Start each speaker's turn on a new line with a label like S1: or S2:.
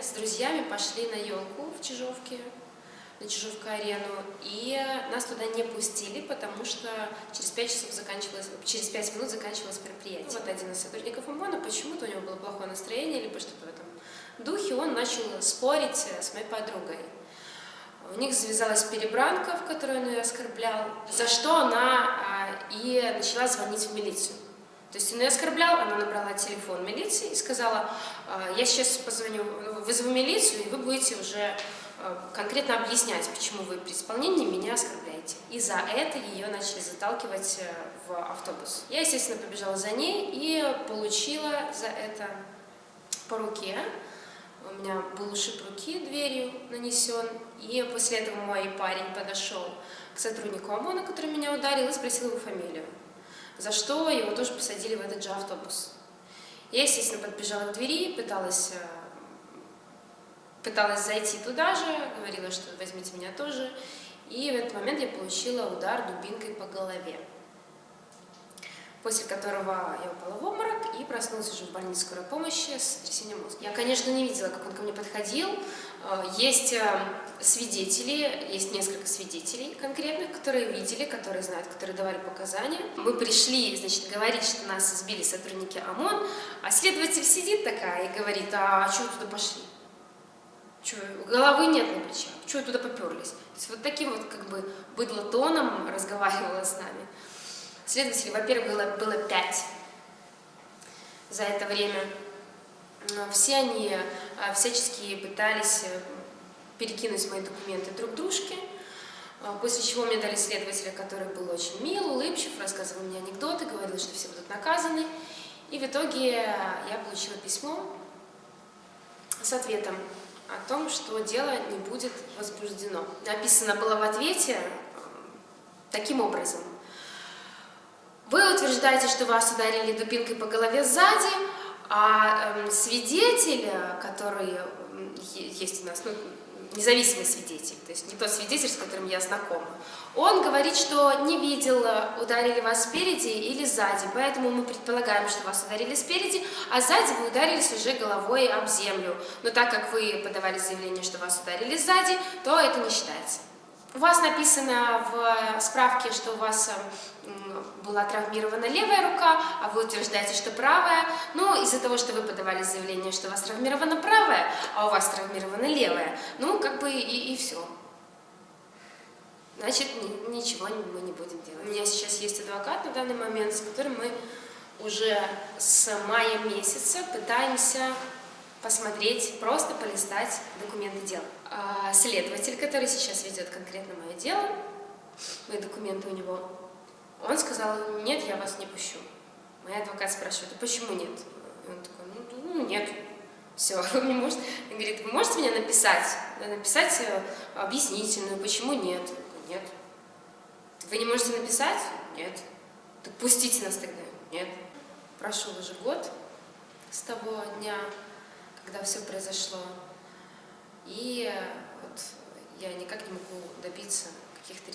S1: с друзьями пошли на елку в Чижовке, на Чижовку-арену, и нас туда не пустили, потому что через 5 часов заканчивалось, через 5 минут заканчивалось мероприятие. Вот один из сотрудников ОМОНа, почему-то у него было плохое настроение, либо что-то в этом духе, он начал спорить с моей подругой. У них завязалась перебранка, в которой он ее оскорблял, за что она а, и начала звонить в милицию. То есть он ее оскорблял, она набрала телефон милиции и сказала, «А, я сейчас позвоню, вызову милицию, и вы будете уже а, конкретно объяснять, почему вы при исполнении меня оскорбляете. И за это ее начали заталкивать э, в автобус. Я, естественно, побежала за ней и получила за это по руке. У меня был ушиб руки дверью нанесен, и после этого мой парень подошел к сотруднику ОМОНа, который меня ударил, и спросил его фамилию, за что его тоже посадили в этот же автобус. Я, естественно, подбежала к двери, пыталась, э, пыталась зайти туда же, говорила, что возьмите меня тоже, и в этот момент я получила удар дубинкой по голове после которого я упала в обморок и проснулась уже в больнице скорой помощи с сотрясением мозга. Я, конечно, не видела, как он ко мне подходил. Э, есть э, свидетели, есть несколько свидетелей конкретных, которые видели, которые знают, которые давали показания. Мы пришли, значит, говорить, что нас избили сотрудники ОМОН, а следователь сидит такая и говорит, а что вы туда пошли? Что, головы нет на плечах, что вы туда поперлись? То есть вот таким вот как бы быдло-тоном разговаривала с нами. Следователей, во-первых, было, было пять за это время. Все они всячески пытались э, перекинуть мои документы друг дружке, а, после чего мне дали следователя, который был очень мил, улыбчив, рассказывал мне анекдоты, говорил, что все будут наказаны. И в итоге я получила письмо с ответом о том, что дело не будет возбуждено. Написано было в ответе э, таким образом – вы утверждаете, что вас ударили дубинкой по голове сзади, а э, свидетель, который есть у нас, ну, независимый свидетель, то есть не тот свидетель, с которым я знакома, он говорит, что не видел, ударили вас спереди или сзади, поэтому мы предполагаем, что вас ударили спереди, а сзади вы ударились уже головой об землю. Но так как вы подавали заявление, что вас ударили сзади, то это не считается. У вас написано в справке, что у вас была травмирована левая рука, а вы утверждаете, что правая. Ну, из-за того, что вы подавали заявление, что у вас травмирована правая, а у вас травмирована левая, ну, как бы и, и все. Значит, ни, ничего мы не будем делать. У меня сейчас есть адвокат на данный момент, с которым мы уже с мая месяца пытаемся посмотреть, просто полистать документы дела. А следователь, который сейчас ведет конкретно мое дело, мои документы у него, он сказал, нет, я вас не пущу. Мой адвокат спрашивает, а почему нет? И он такой, ну, ну нет. Все, вы мне можете, он говорит, вы можете мне написать, написать э, объяснительную, почему нет? Нет. Вы не можете написать? Нет. Так пустите нас тогда. Нет. Прошел уже год с того дня, когда все произошло. И вот я никак не могу добиться каких-то.